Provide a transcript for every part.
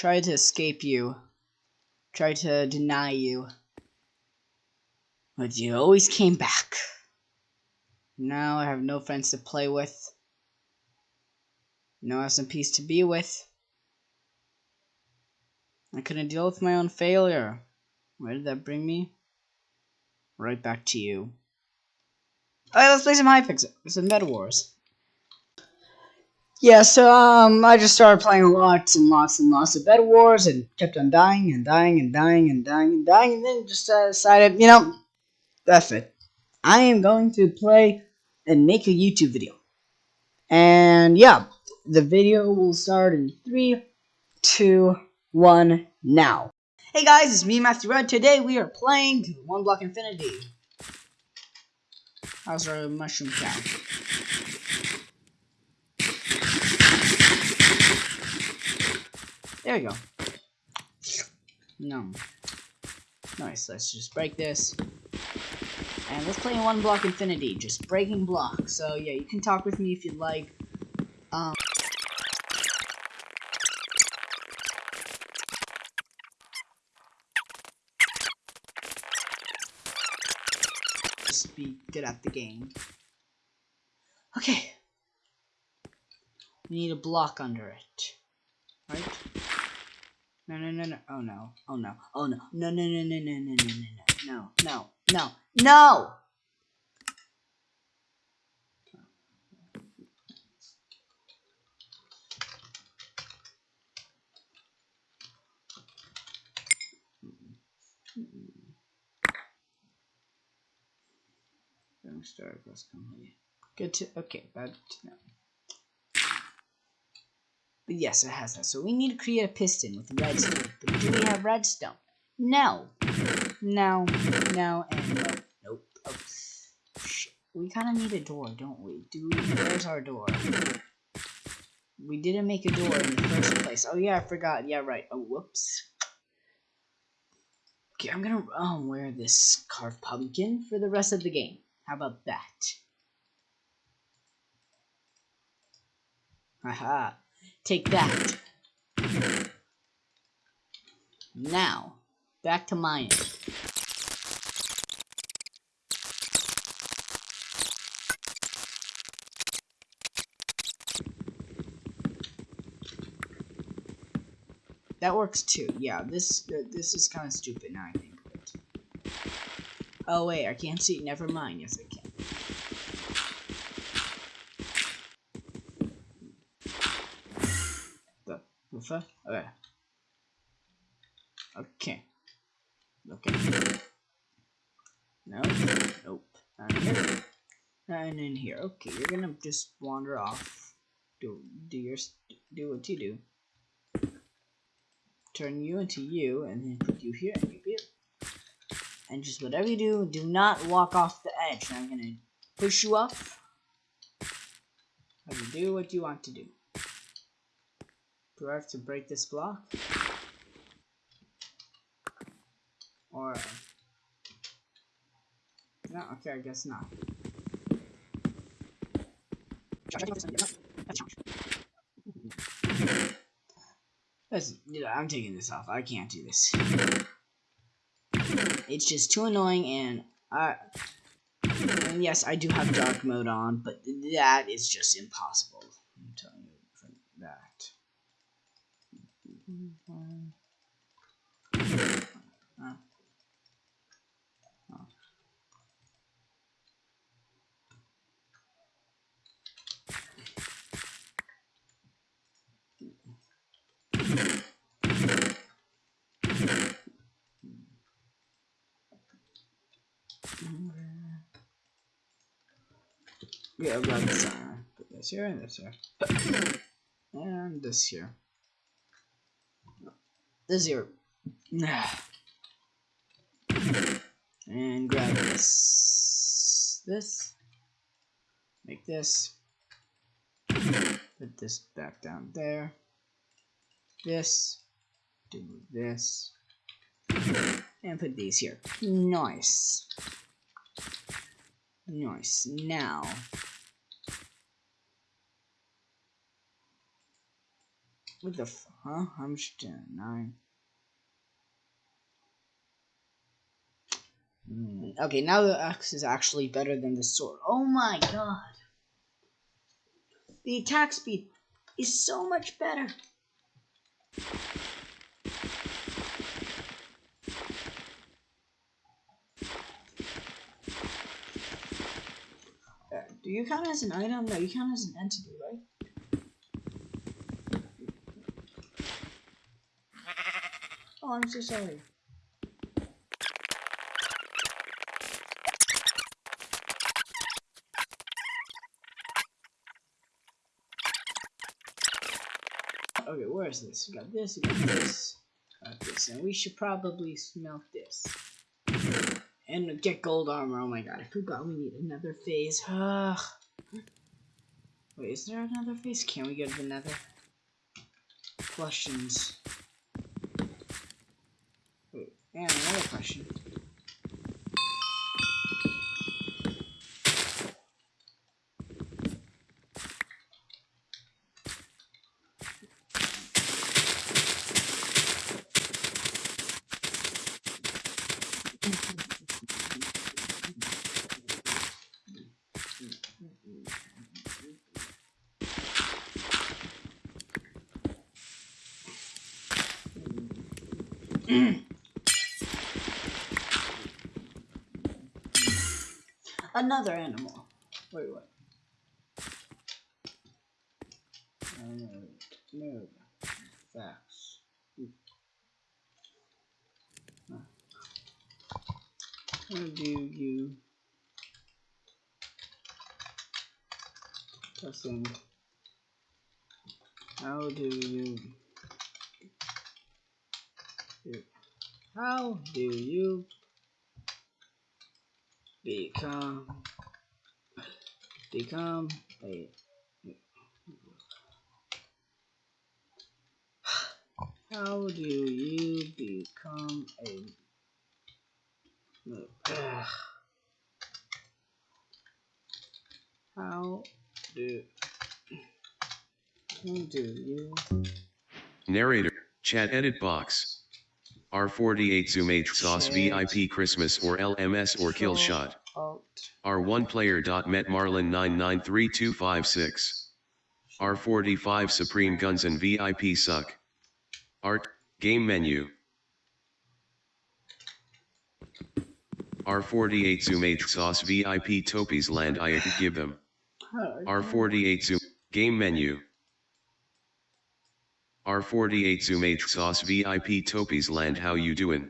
Tried to escape you. Tried to deny you. But you always came back. Now I have no friends to play with. No SMPs to be with. I couldn't deal with my own failure. Where did that bring me? Right back to you. Alright, let's play some Hypixel. Some Bed Wars. Yeah, so um, I just started playing lots and lots and lots of Bed Wars and kept on dying and dying and dying and dying and dying and then just uh, decided, you know, that's it. I am going to play and make a YouTube video. And yeah, the video will start in three, two, one, now. Hey guys, it's me, Matthew Red. Today we are playing One Block Infinity. How's our mushroom cow? There we go. No. Nice, let's just break this. And let's play One Block Infinity, just breaking blocks. So yeah, you can talk with me if you'd like. Um, just be good at the game. Okay. We need a block under it. Right? No, no, no, no. Oh, no. Oh, no. Oh, no. No, no, no, no, no, no, no, no, no. No, no, no! Don't start company. Good to okay, bad to know. But yes, it has that. So we need to create a piston with redstone. But do we have redstone? No. No. No and no. Nope. Oh, shit. We kind of need a door, don't we? Do we? Where's our door? We didn't make a door in the first place. Oh yeah, I forgot. Yeah, right. Oh, whoops. Okay, I'm gonna um, wear this carved pumpkin for the rest of the game. How about that? Haha. Take that. Now, back to mine. That works too. Yeah, this uh, this is kind of stupid now. I think. Oh wait, I can't see. Never mind. Yes, I can. Okay. Okay. Okay. No. Nope. And here. And in here. Okay, you're gonna just wander off. Do do your do what you do turn you into you, and then put you here and you here. And just whatever you do, do not walk off the edge. I'm gonna push you you do what you want to do. Do I have to break this block? Or... No, okay, I guess not. That's, I'm taking this off. I can't do this. It's just too annoying, and I. And yes, I do have dark mode on, but that is just impossible. I'm telling you for that. Uh, Yeah, I've got this on. Put this here and this here. And this here. This here. And grab this. This. Make this. Put this back down there. This. Do this. And put these here. Nice. Nice. Now, What the f- huh? I'm just nine. Hmm, Okay, now the axe is actually better than the sword. Oh my god. The attack speed is so much better. Uh, do you count as an item? No, you count as an entity, right? Oh, I'm so sorry. Okay, where is this? We got this, we got this, got this, and we should probably smelt this. And get gold armor. Oh my god, I forgot we need another phase. Ugh. Wait, is there another phase? Can we get another? Questions. Wait, and another question. Another animal. Wait, what? Uh, no. Facts. How do you testing? How do you how do you become become a how do you become a Ugh. how do how do you Narrator, chat edit box. R48 Zoom H Sauce VIP Christmas or LMS or kill shot. R1 player dot met Marlin 993256. R45 Supreme Guns and VIP suck. Art, game menu. R48 Zoom H Sauce VIP Topies land I give them. R48 Zoom, game menu. R48 Zoom H Sauce VIP Topies land how you doing?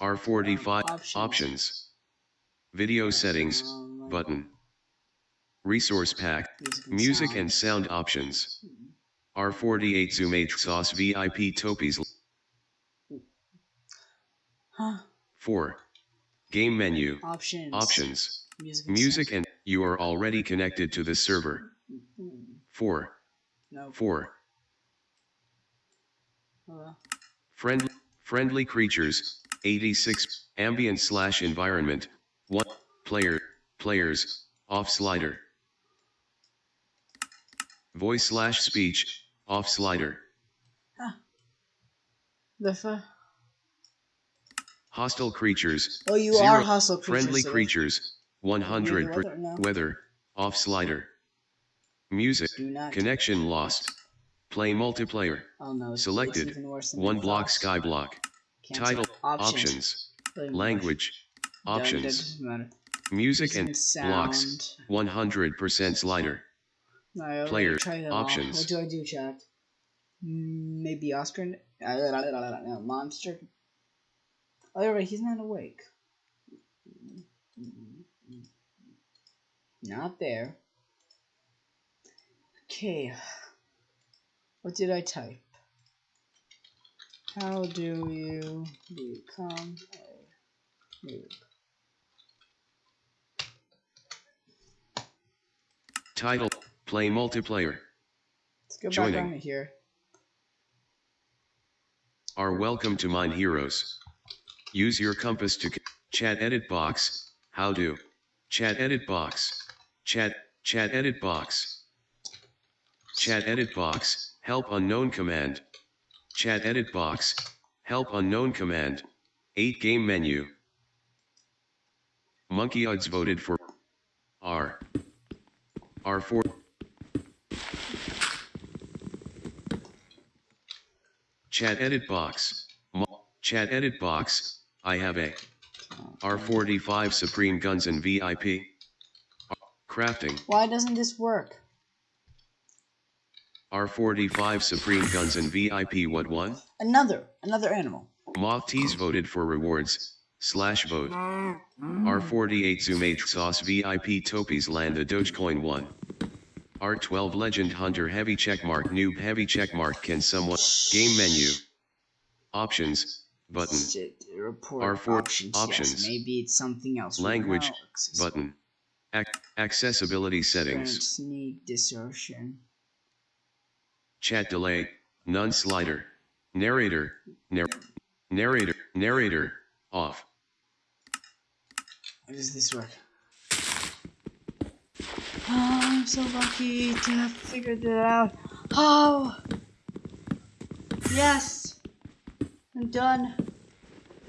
R45 Options. options. Video settings button. Resource pack music and sound options. R48 Zoom H Sauce VIP Topies Huh. 4. Game menu Options. options. Music. and Music and you are already connected to the server. 4. No. 4. Hello. Friend, friendly creatures, 86, ambient slash environment, 1, player, players, off slider. Voice slash speech, off slider. The fu- Hostile creatures, Oh, you Zero. are hostile creatures. friendly so creatures, 100 per, weather, no. weather, off slider. Music, connection lost. Play multiplayer, Oh no. selected. It's even worse than one block sky block. Cancel. Title, Options. options, language, more. That- that options, music and Music blocks, 100% slider. No, Player, them all. options. What do I do, chat? Maybe Oscar. monster. Oh, you're right. He's not awake. Not there. Okay. What did I type? How do you become a noob? Title, play multiplayer. Let's go Joining. back on here. Are welcome to Mine Heroes. Use your compass to chat edit box. How do? Chat edit box. Chat, chat edit box. Chat edit box. Help unknown command. Chat edit box. Help unknown command. 8 game menu. Monkey odds voted for R. R4. Chat edit box. Chat edit box. I have a R45 Supreme Guns and VIP. Crafting. Why doesn't this work? R45 Supreme Guns and VIP what one? Another, another animal. Moth Tees voted for rewards. Slash vote. R48 Zumate Sauce VIP Topies land a Dogecoin 1. R12 Legend Hunter Heavy Checkmark Noob Heavy Checkmark Can someone Game menu Options Button Shit, report R4 options. options. Yes, maybe it's something else. Language Button Ac- Accessibility settings Sneak distortion. Chat delay None slider Narrator nar- Narrator Narrator Off How does this work? Oh, I'm so lucky to have figured it out. Oh! Yes! I'm done.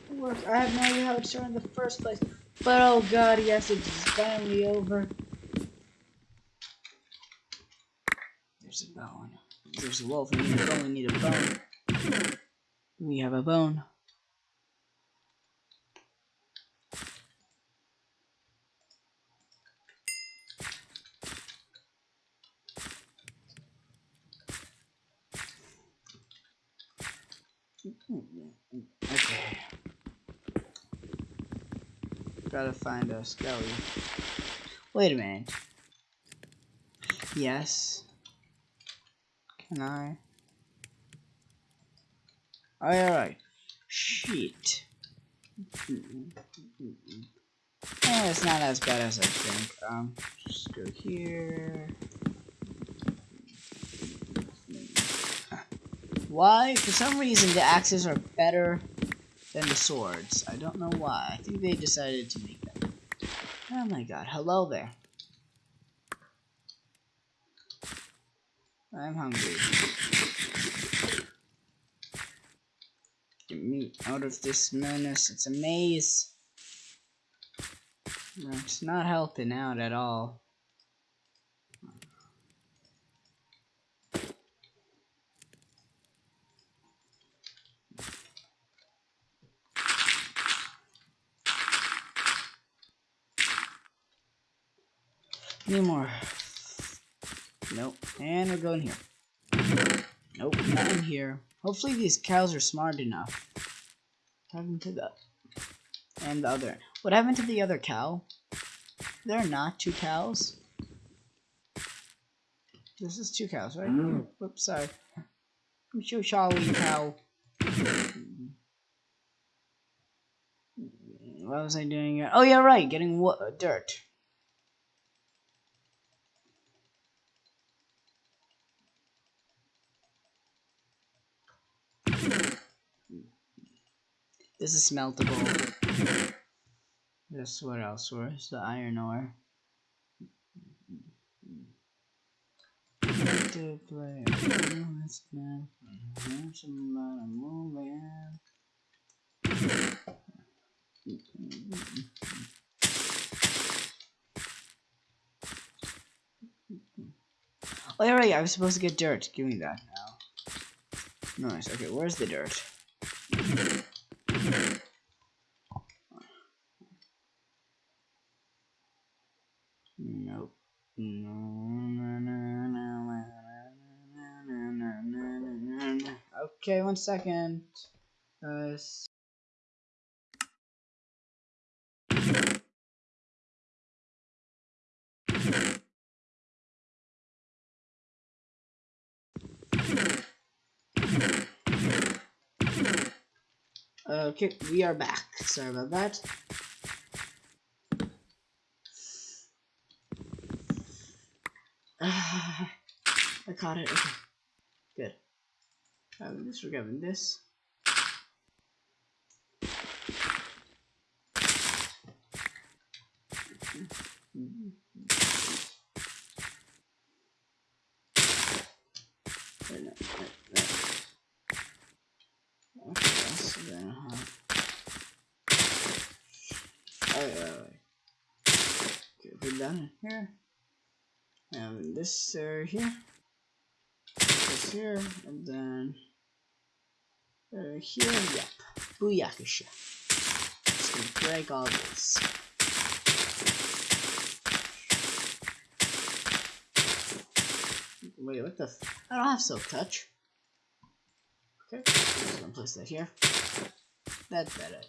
Work. I have no idea how it started in the first place. But oh god, yes, it's finally over. There's a bone. There's a wolf. We. We need a bone. We have a bone. Okay. Gotta find a skelly. Wait a minute. Yes. Can I? Alright. Shit. Eh, it's not as bad as I think. Um, just go here. Why? For some reason, the axes are better than the swords. I don't know why. I think they decided to make them. Oh my god. Hello there. I'm hungry. Get me out of this madness. It's a maze. It's not helping out at all. Need more. Nope. And we're going here. Nope, not in here. Hopefully these cows are smart enough. What happened to the and the other? What happened to the other cow? There are not two cows. This is two cows, right? Mm. Whoops, sorry. I'm so sorry, cow. What was I doing? here? Oh yeah, right. Getting dirt. This is smeltable. This what else? Where's the iron ore? To play. Moving. Oh yeah, right. I was supposed to get dirt. Give me that now. Nice. Okay, where's the dirt? Nope. Okay, one second. Uh, Guys. Okay, we are back. Sorry about that. I caught it. Okay. Good. We're grabbing this. Here. And this uh, here. This here, and then. Uh, here, yep. Booyakasha. Just gonna break all this. Wait, what the? F I don't have silk touch. Okay, just gonna place that here. That's better.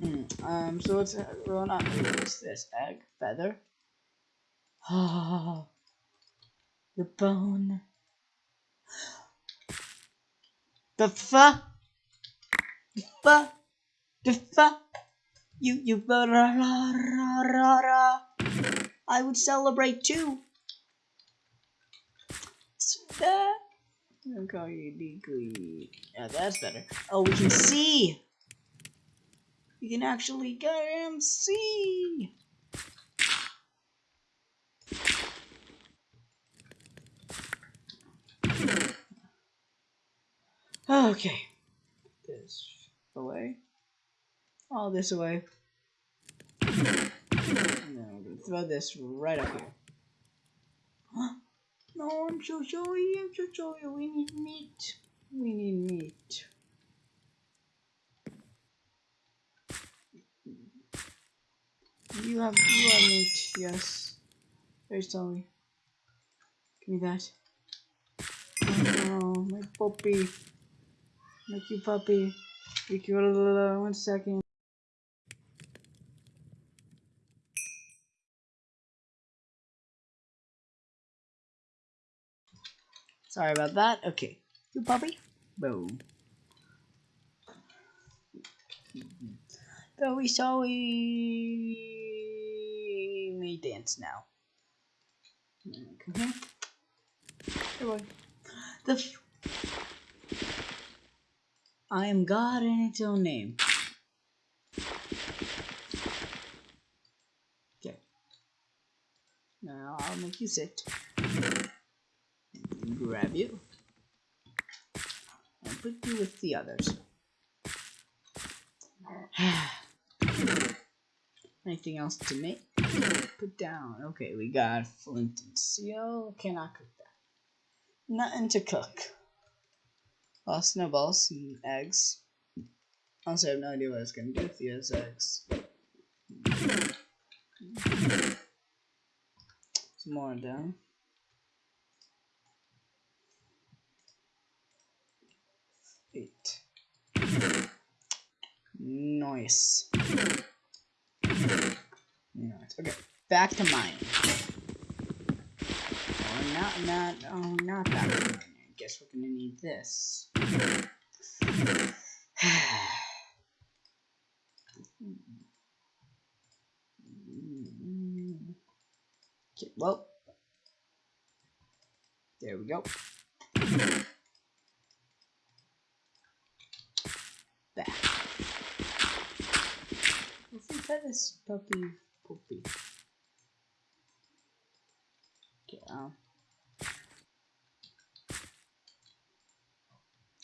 Hmm, um, so it's well not this egg feather. Ah, the bone. The fa, the fa, the fa. You you ra ra ra ra ra. I would celebrate too. Yeah, that's better. Oh, we can see. We can actually goddamn see. Okay. This away. All this away. Then we're gonna throw this right up here. No, I'm so sorry. I'm so sorry. We need meat. We need meat. You have you have meat, yes. Very sorry. Give me that. Oh, my puppy. My you puppy. You cute little one second. Sorry about that. Okay. You puppy? Boom. Very sorry. May dance now. Mm-hmm. Here. Here, boy. The. I am God in its own name. Okay. Now I'll make you sit. Grab you. And put you with the others. Anything else to make? Put down. Okay, we got flint and steel. Cannot cook that. Nothing to cook. Snowballs and eggs. Also, I have no idea what I was gonna do with these eggs. Some more down. Eight. Nice. Nice. Okay, back to mine. Oh, not, not, oh, not to mine. I guess we're gonna need this. Okay, well. There we go. Back. Let's see pet this puppy puppy. Okay, um.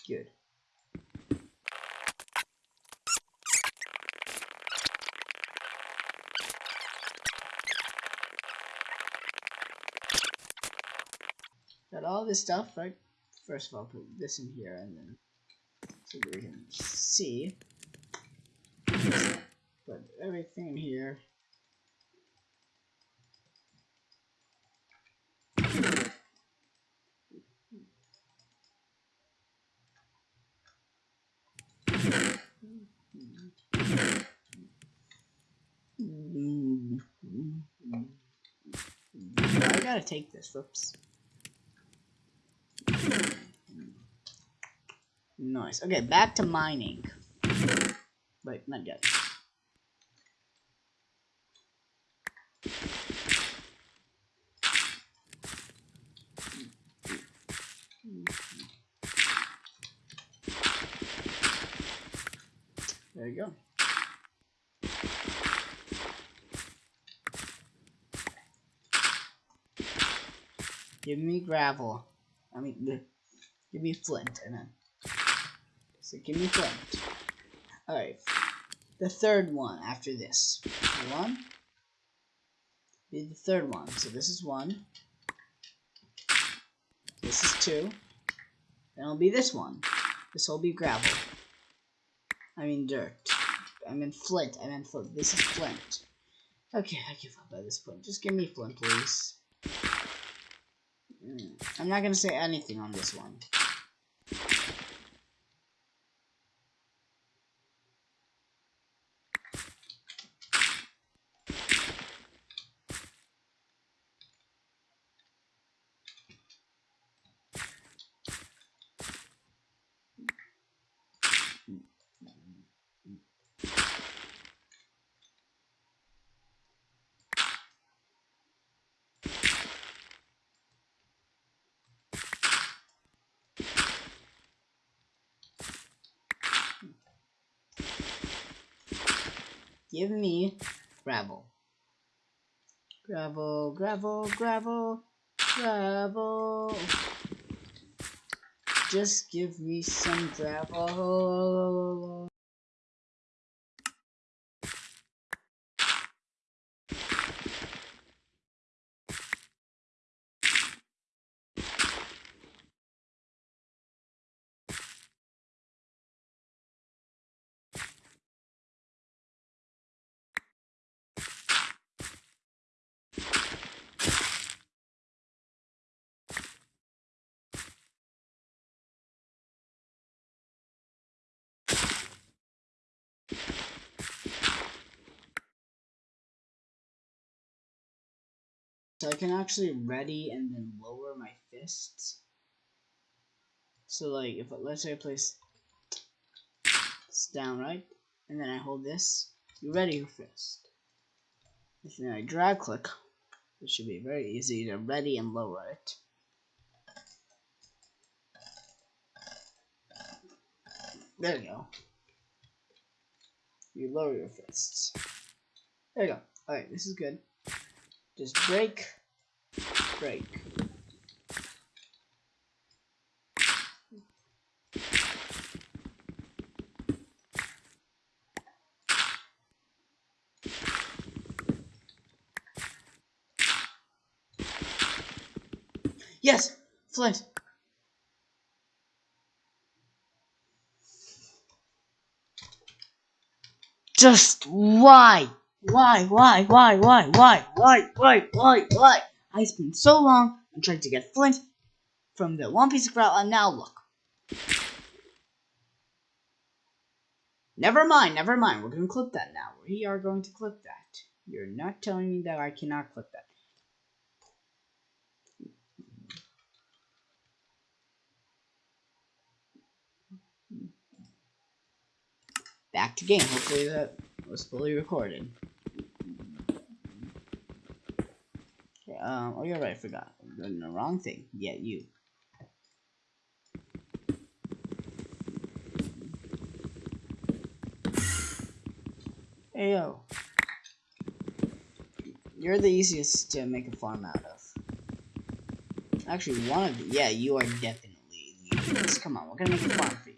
Good. Got all this stuff, right? First of all, put this in here and then so we can see. Put everything in here. I gotta take this. Whoops. Nice. Okay, back to mining. Wait, not yet. There you go. Give me gravel. I mean, give me flint. And then, so give me flint. Alright. The third one after this. One. Be the third one. So this is one. This is two. Then it'll be this one. This will be gravel. I mean dirt. I mean flint. I mean flint. This is flint. Okay, I give up at this point. Just give me flint, please. I'm not gonna say anything on this one. Give me gravel. Gravel, gravel, gravel, gravel. Just give me some gravel. So I can actually ready and then lower my fists. So like if let's say I place this down right, and then I hold this, you ready your fist. If then I drag click, it should be very easy to ready and lower it. There you go. You lower your fists. There you go. Alright, this is good. Just break, break. Yes, Flint. Just why? Why, why, why, why, why, why, why, why, why? I spent so long on trying to get Flint from the one piece of grout, and now look. Never mind, never mind. We're going to clip that now. We are going to clip that. You're not telling me that I cannot clip that. Back to game. Hopefully that was fully recorded. Um, oh, you're right. I forgot. I'm doing the wrong thing. Yeah, you. Hey, yo. You're the easiest to make a farm out of. Actually, one of the, yeah, you are definitely the easiest. Come on, we're gonna make a farm for you.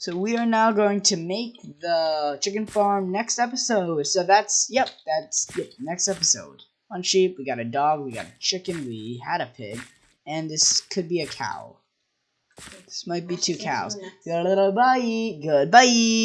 So we are now going to make the chicken farm next episode. So that's yep, that's yep, next episode. One sheep, we got a dog, we got a chicken, we had a pig, and this could be a cow. This might be two cows. Good little Goodbye. Goodbye.